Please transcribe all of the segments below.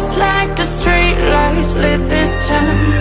just like the streetlights lit this town.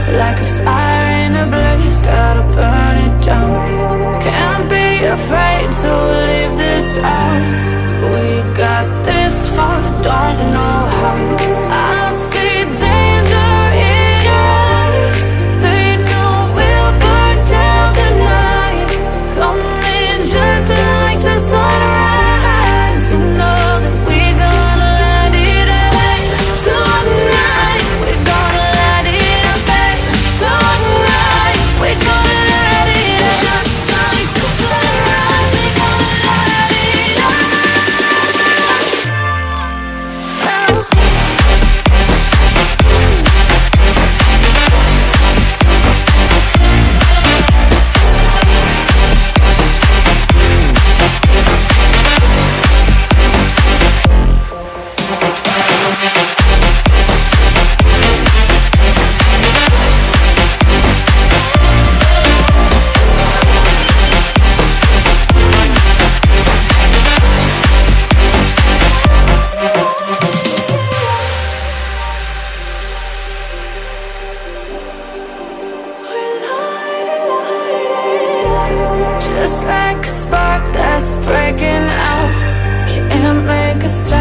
Just like a spark that's breaking out. Can't make a stop,